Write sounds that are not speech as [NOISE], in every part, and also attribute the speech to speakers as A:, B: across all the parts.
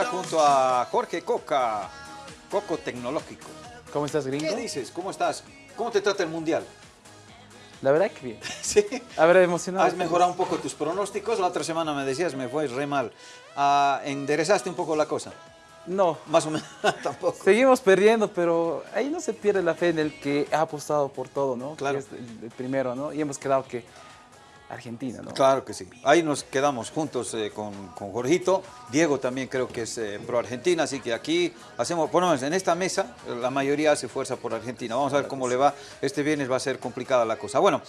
A: Coca junto a Jorge Coca, Coco Tecnológico.
B: ¿Cómo estás, gringo?
A: ¿Qué dices? ¿Cómo estás? ¿Cómo te trata el Mundial?
B: La verdad que bien. [LAUGHS]
A: Sí.
B: A ver, emocionado.
A: Has mejorado un poco tus pronósticos. La otra semana me decías, me fue re mal. Ah, ¿Enderezaste un poco la cosa?
B: No.
A: Más o menos, [LAUGHS] tampoco.
B: Seguimos perdiendo, pero ahí no se pierde la fe en el que ha apostado por todo, ¿no?
A: Claro.
B: Que es el, el primero, ¿no? Y hemos quedado que Argentina, ¿no?
A: Claro que sí. Ahí nos quedamos juntos eh, con, con Jorgito. Diego también creo que es eh, pro Argentina, así que aquí hacemos, por lo menos en esta mesa, la mayoría hace fuerza por Argentina. Vamos a ver cómo le va. Este viernes va a ser complicada la cosa. Bueno,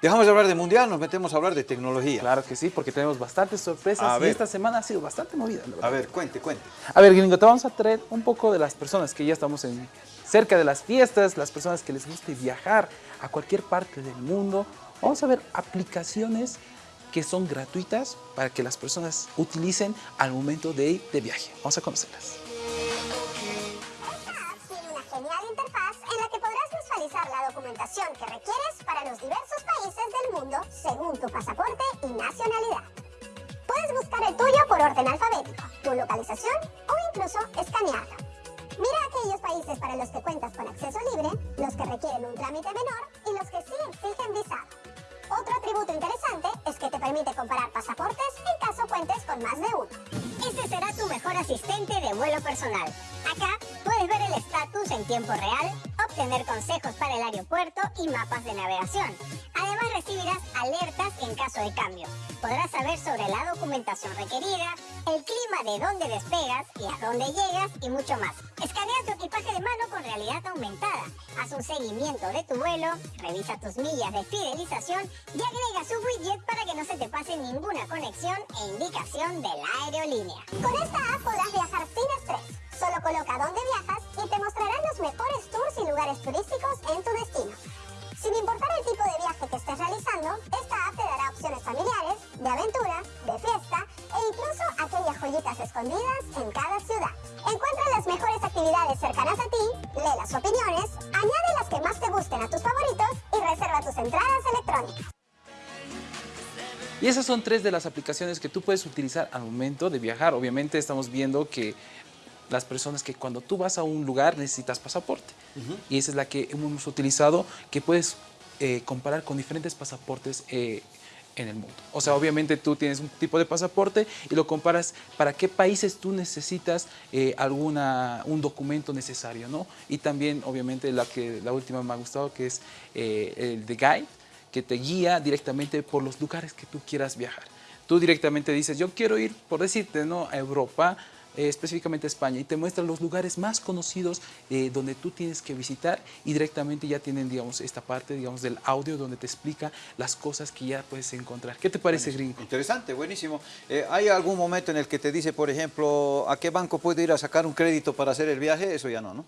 A: dejamos de hablar de Mundial, nos metemos a hablar de tecnología.
B: Claro que sí, porque tenemos bastantes sorpresas
A: A
B: y
A: ver.
B: esta semana ha sido bastante movida, la.
A: A ver, cuente, cuente.
B: A ver, gringo, te vamos a traer un poco de las personas que ya estamos en, cerca de las fiestas, las personas que les guste viajar a cualquier parte del mundo. Vamos a ver aplicaciones que son gratuitas para que las personas utilicen al momento de ir de viaje. Vamos a conocerlas.
C: Esta tiene una genial interfaz en la que podrás visualizar la documentación que requieres para los diversos países del mundo según tu pasaporte y nacionalidad. Puedes buscar el tuyo por orden alfabético, tu localización o incluso escanearlo. Mira aquellos países para los que cuentas con acceso libre, los que requieren un trámite menor y los que sí exigen permite comparar pasaportes en caso cuentes con más de uno. Ese será tu mejor asistente de vuelo personal. Acá puedes ver el estatus en tiempo real, obtener consejos para el aeropuerto y mapas de navegación. Además recibirás alertas en caso de cambio. Podrás saber sobre la documentación requerida, el clima de dónde despegas y a dónde llegas y mucho más. Escanea tu equipaje de mano con realidad aumentada. Haz un seguimiento de tu vuelo, revisa tus millas de fidelización y agrega su widget para que no se te pase ninguna conexión e indicación de la aerolínea. Con esta app podrás viajar sin estrés. Solo coloca dónde viajas y te mostrarán los mejores tours y lugares turísticos en tu destino. Sin importar el tipo de viaje que estés realizando, esta app te dará opciones familiares, de aventura, de fiesta e incluso aquellas joyitas escondidas en cada mejores actividades cercanas a ti, lee las opiniones, añade las que más te gusten a tus favoritos y reserva tus entradas electrónicas.
B: Y esas son tres de las aplicaciones que tú puedes utilizar al momento de viajar. Obviamente estamos viendo que las personas que cuando tú vas a un lugar necesitas pasaporte. Y esa es la que hemos utilizado, que puedes eh, comparar con diferentes pasaportes eh, en el mundo. O sea, obviamente tú tienes un tipo de pasaporte y lo comparas para qué países tú necesitas eh, alguna, un documento necesario, ¿no? Y también, obviamente, la, que, la última me ha gustado, que es eh, el de Guide, que te guía directamente por los lugares que tú quieras viajar. Tú directamente dices, yo quiero ir, por decirte, ¿no? a Europa, eh, específicamente España, y te muestra los lugares más conocidos eh, donde tú tienes que visitar y directamente ya tienen, digamos, esta parte, digamos, del audio donde te explica las cosas que ya puedes encontrar. ¿Qué te parece, gringo?
A: Interesante, buenísimo. Eh, ¿Hay algún momento en el que te dice, por ejemplo, a qué banco puedo ir a sacar un crédito para hacer el viaje? Eso ya no, ¿no?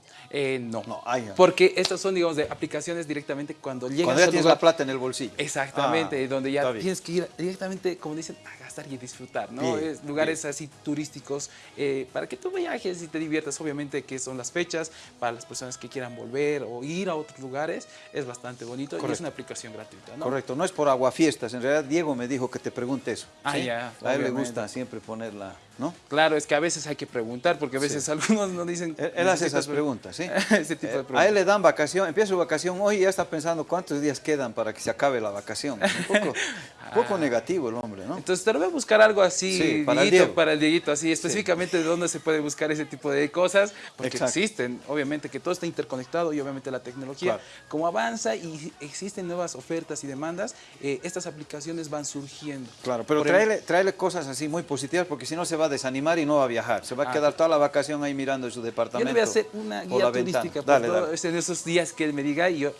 B: No,
A: No, no.
B: porque estas son, digamos, de aplicaciones directamente cuando llegas
A: Cuando ya tienes
B: lugar.
A: la plata en el bolsillo.
B: Exactamente,
A: Ah,
B: donde ya tienes que ir directamente, como dicen, a gastar y disfrutar, ¿no?
A: Bien,
B: Es lugares así turísticos eh, para que tú viajes y te diviertas. Obviamente que son las fechas para las personas que quieran volver o ir a otros lugares. Es bastante bonito y es una aplicación gratuita, ¿no?
A: Correcto, no es por aguafiestas. En realidad, Diego me dijo que te pregunte eso.
B: Ah,
A: A él le
B: obviamente.
A: gusta siempre ponerla, ¿no?
B: Claro, es que a veces hay que preguntar porque a veces
A: Sí.
B: algunos no dicen...
A: Él, él hace esas
B: pre-
A: preguntas, ¿sí? [LAUGHS]
B: Ese tipo de
A: Eh,
B: preguntas.
A: A él le dan vacación, empieza su vacación hoy y ya está pensando cuántos días quedan para que se acabe la vacación. Un poco, un [LAUGHS] poco
B: Ah.
A: negativo el hombre, ¿no?
B: Entonces te lo voy a buscar algo así,
A: Sí, para el
B: Dieguito, para el Dieguito, así específicamente de dónde se puede buscar ese tipo de cosas, porque
A: Exacto.
B: existen, obviamente que todo está interconectado y obviamente la tecnología,
A: Claro.
B: como avanza y existen nuevas ofertas y demandas, eh, estas aplicaciones van surgiendo.
A: Claro, pero tráele cosas así muy positivas porque si no se va a desanimar y no va a viajar. Se va a
B: Ah.
A: quedar toda la vacación ahí mirando en su
B: Yo
A: departamento.
B: le voy a hacer una guía turística
A: Dale, dale.
B: en esos días que él me diga y yo,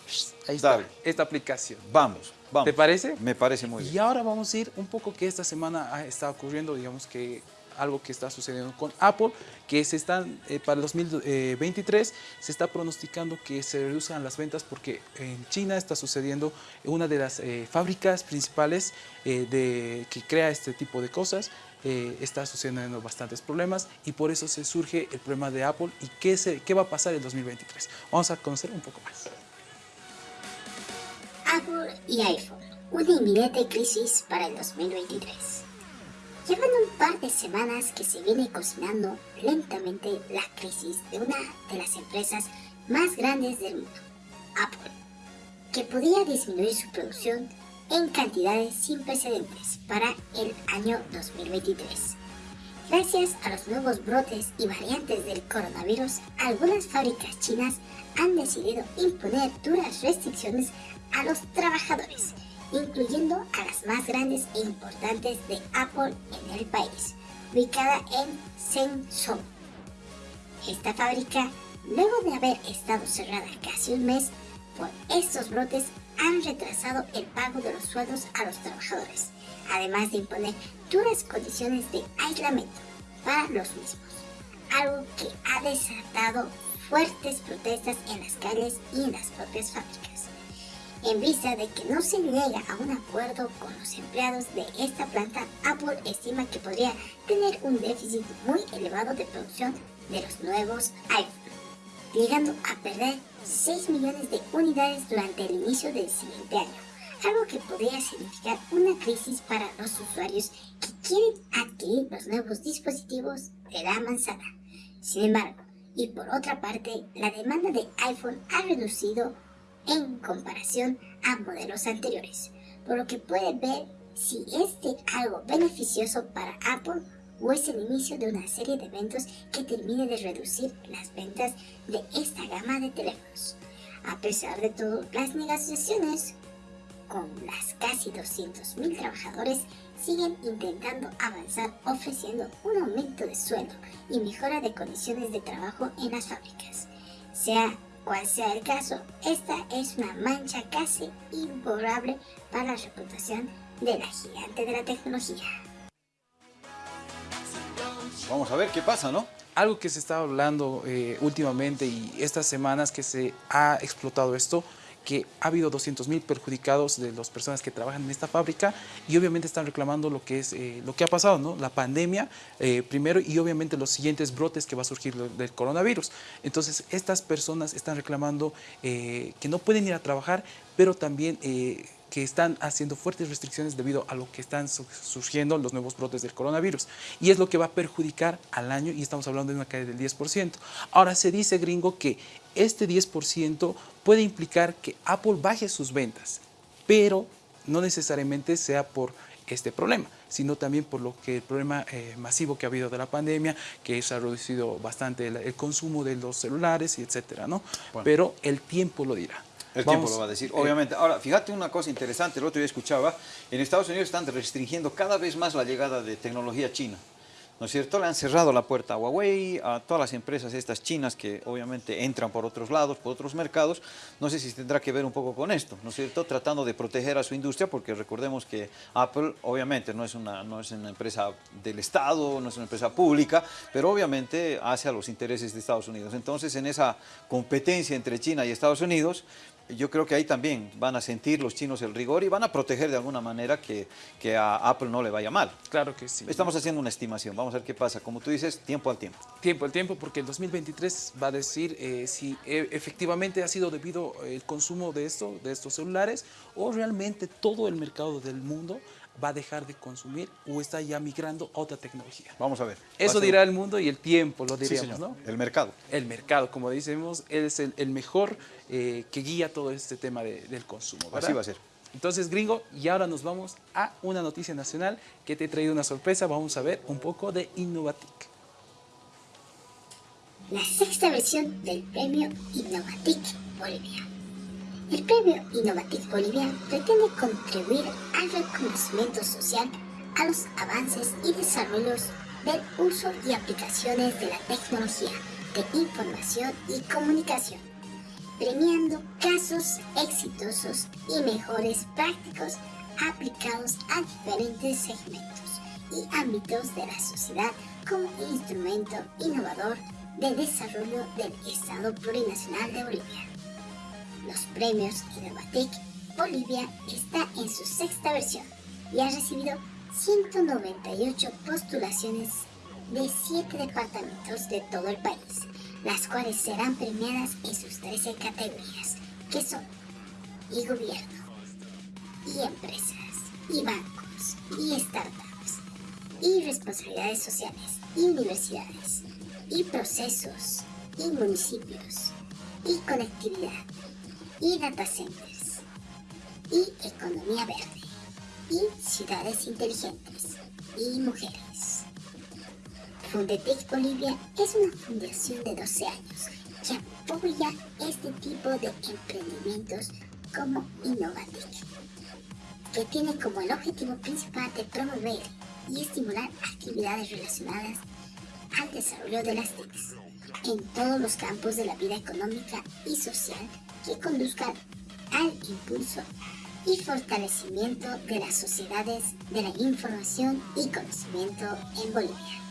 B: ahí está, esta aplicación.
A: Vamos, vamos.
B: ¿Te parece?
A: Me parece muy
B: Y
A: bien.
B: ahora vamos a ir un poco que esta semana ha estado ocurriendo, digamos que algo que está sucediendo con Apple, que se están, eh, para el 2023 se está pronosticando que se reduzcan las ventas porque en China está sucediendo una de las eh, fábricas principales eh, de, que crea este tipo de cosas. Eh, está sucediendo bastantes problemas y por eso se surge el problema de Apple y qué, se, qué va a pasar en 2023. Vamos a conocer un poco más.
D: Apple y iPhone, una inminente crisis para el 2023. Llevan un par de semanas que se viene cocinando lentamente la crisis de una de las empresas más grandes del mundo, Apple, que podía disminuir su producción en cantidades sin precedentes para el año 2023. Gracias a los nuevos brotes y variantes del coronavirus, algunas fábricas chinas han decidido imponer duras restricciones a los trabajadores, incluyendo a las más grandes e importantes de Apple en el país, ubicada en Shenzhen. Esta fábrica, luego de haber estado cerrada casi un mes, por estos brotes han retrasado el pago de los sueldos a los trabajadores, además de imponer duras condiciones de aislamiento para los mismos, algo que ha desatado fuertes protestas en las calles y en las propias fábricas. En vista de que no se llega a un acuerdo con los empleados de esta planta, Apple estima que podría tener un déficit muy elevado de producción de los nuevos iPhone, llegando a perder 6 millones de unidades durante el inicio del siguiente año, algo que podría significar una crisis para los usuarios que quieren adquirir los nuevos dispositivos de la manzana. Sin embargo, y por otra parte, la demanda de iPhone ha reducido en comparación a modelos anteriores, por lo que puede ver si este algo beneficioso para Apple o es el inicio de una serie de eventos que termine de reducir las ventas de esta gama de teléfonos. A pesar de todo, las negociaciones con las casi 200.000 trabajadores siguen intentando avanzar ofreciendo un aumento de sueldo y mejora de condiciones de trabajo en las fábricas. Sea cual sea el caso, esta es una mancha casi imborrable para la reputación de la gigante de la tecnología.
A: Vamos a ver qué pasa, ¿no?
B: Algo que se está hablando eh, últimamente y estas semanas que se ha explotado esto, que ha habido 200.000 perjudicados de las personas que trabajan en esta fábrica y obviamente están reclamando lo que es eh, lo que ha pasado, ¿no? La pandemia eh, primero y obviamente los siguientes brotes que va a surgir del coronavirus. Entonces estas personas están reclamando que no pueden ir a trabajar, pero también que están haciendo fuertes restricciones debido a lo que están surgiendo los nuevos brotes del coronavirus. Y es lo que va a perjudicar al año y estamos hablando de una caída del 10%. Ahora se dice, gringo, que este 10% puede implicar que Apple baje sus ventas, pero no necesariamente sea por este problema, sino también por lo que el problema eh, masivo que ha habido de la pandemia, que se ha reducido bastante el, consumo de los celulares y etcétera, ¿no? Pero el tiempo lo dirá.
A: El tiempo lo va a decir, eh, obviamente. Ahora, fíjate una cosa interesante, el otro día escuchaba, en Estados Unidos están restringiendo cada vez más la llegada de tecnología china. ¿No es cierto? Le han cerrado la puerta a Huawei, a todas las empresas estas chinas que obviamente entran por otros lados, por otros mercados. No sé si tendrá que ver un poco con esto, ¿no es cierto? Tratando de proteger a su industria porque recordemos que Apple obviamente no es una, no es una empresa del Estado, no es una empresa pública, pero obviamente hace a los intereses de Estados Unidos. Entonces en esa competencia entre China y Estados Unidos, yo creo que ahí también van a sentir los chinos el rigor y van a proteger de alguna manera que, que, a Apple no le vaya mal.
B: Claro que sí.
A: Estamos haciendo una estimación, vamos a ver qué pasa. Como tú dices, tiempo al tiempo.
B: Tiempo al tiempo, porque el 2023 va a decir eh, si e, efectivamente ha sido debido el consumo de, esto, de estos celulares o realmente todo el mercado del mundo va a dejar de consumir o está ya migrando a otra tecnología.
A: Vamos a ver.
B: Eso dirá el mundo y el tiempo, lo diríamos, ¿no?
A: El mercado.
B: El mercado, como decimos, él es el, mejor eh, que guía todo este tema del consumo,
A: Así va a ser.
B: Entonces, gringo, y ahora nos vamos a una noticia nacional que te he traído una sorpresa. Vamos a ver un poco de Innovatic.
D: La sexta versión del premio Innovatic Bolivia el Premio Innovative Bolivia pretende contribuir al reconocimiento social a los avances y desarrollos del uso y aplicaciones de la tecnología de información y comunicación, premiando casos exitosos y mejores prácticos aplicados a diferentes segmentos y ámbitos de la sociedad como instrumento innovador de desarrollo del Estado Plurinacional de Bolivia los premios Innovatic Bolivia está en su sexta versión y ha recibido 198 postulaciones de 7 departamentos de todo el país, las cuales serán premiadas en sus 13 categorías, que son y gobierno, y empresas, y bancos, y startups, y responsabilidades sociales y universidades y procesos y municipios y conectividad y data centers y economía verde y ciudades inteligentes y mujeres. Fundetech Bolivia es una fundación de 12 años que apoya este tipo de emprendimientos como Innovatec, que tiene como el objetivo principal de promover y estimular actividades relacionadas al desarrollo de las TICs en todos los campos de la vida económica y social que conduzcan al impulso y fortalecimiento de las sociedades de la información y conocimiento en Bolivia.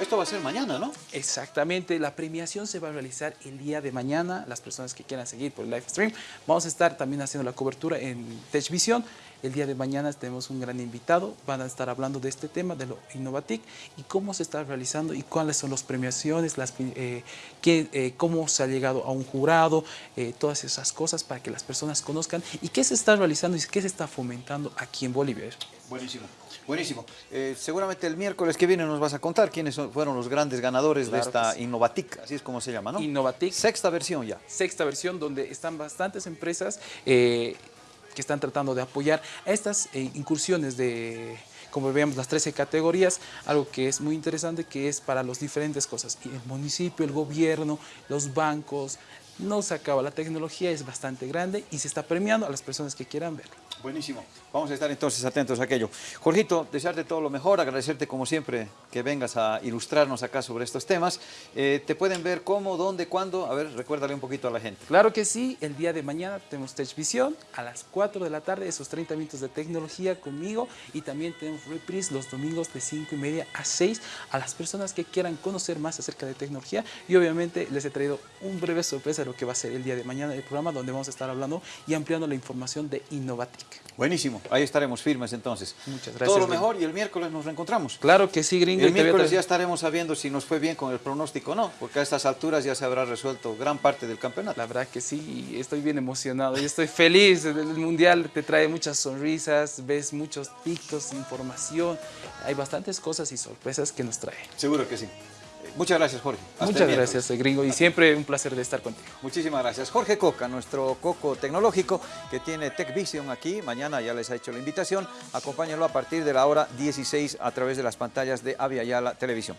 A: Esto va a ser mañana, ¿no?
B: Exactamente, la premiación se va a realizar el día de mañana. Las personas que quieran seguir por el live stream, vamos a estar también haciendo la cobertura en TechVision. El día de mañana tenemos un gran invitado, van a estar hablando de este tema, de lo Innovatic y cómo se está realizando y cuáles son las premiaciones, las, eh, qué, eh, cómo se ha llegado a un jurado, eh, todas esas cosas para que las personas conozcan y qué se está realizando y qué se está fomentando aquí en Bolivia.
A: Buenísimo, buenísimo. Eh, seguramente el miércoles que viene nos vas a contar quiénes son- fueron los grandes ganadores
B: Claro
A: de esta
B: sí.
A: Innovatic, así es como se llama, ¿no?
B: Innovatic.
A: Sexta versión ya.
B: sexta versión donde están bastantes empresas eh, que están tratando de apoyar a estas eh, incursiones de, como veíamos, las 13 categorías, algo que es muy interesante que es para las diferentes cosas. El municipio, el gobierno, los bancos, no se acaba, la tecnología es bastante grande y se está premiando a las personas que quieran verlo.
A: Buenísimo. Vamos a estar entonces atentos a aquello. Jorgito, desearte todo lo mejor, agradecerte como siempre que vengas a ilustrarnos acá sobre estos temas. Eh, ¿Te pueden ver cómo, dónde, cuándo? A ver, recuérdale un poquito a la gente.
B: Claro que sí, el día de mañana tenemos TechVision a las 4 de la tarde, esos 30 minutos de tecnología conmigo y también tenemos reprise los domingos de 5 y media a 6 a las personas que quieran conocer más acerca de tecnología y obviamente les he traído un breve sorpresa de lo que va a ser el día de mañana el programa donde vamos a estar hablando y ampliando la información de
A: Buenísimo, ahí estaremos firmes entonces.
B: Muchas
A: Todo
B: gracias,
A: lo
B: Gringo.
A: mejor y el miércoles nos reencontramos.
B: Claro que sí, gringo.
A: El miércoles ya estaremos sabiendo si nos fue bien con el pronóstico o no, porque a estas alturas ya se habrá resuelto gran parte del campeonato.
B: La verdad que sí, estoy bien emocionado y estoy feliz. El Mundial te trae muchas sonrisas, ves muchos TikToks, información. Hay bastantes cosas y sorpresas que nos trae.
A: Seguro que sí. Muchas gracias, Jorge. Hasta
B: Muchas gracias, eh, gringo, y siempre un placer de estar contigo.
A: Muchísimas gracias. Jorge Coca, nuestro coco tecnológico que tiene TechVision aquí. Mañana ya les ha hecho la invitación. Acompáñenlo a partir de la hora 16 a través de las pantallas de Avia Yala Televisión.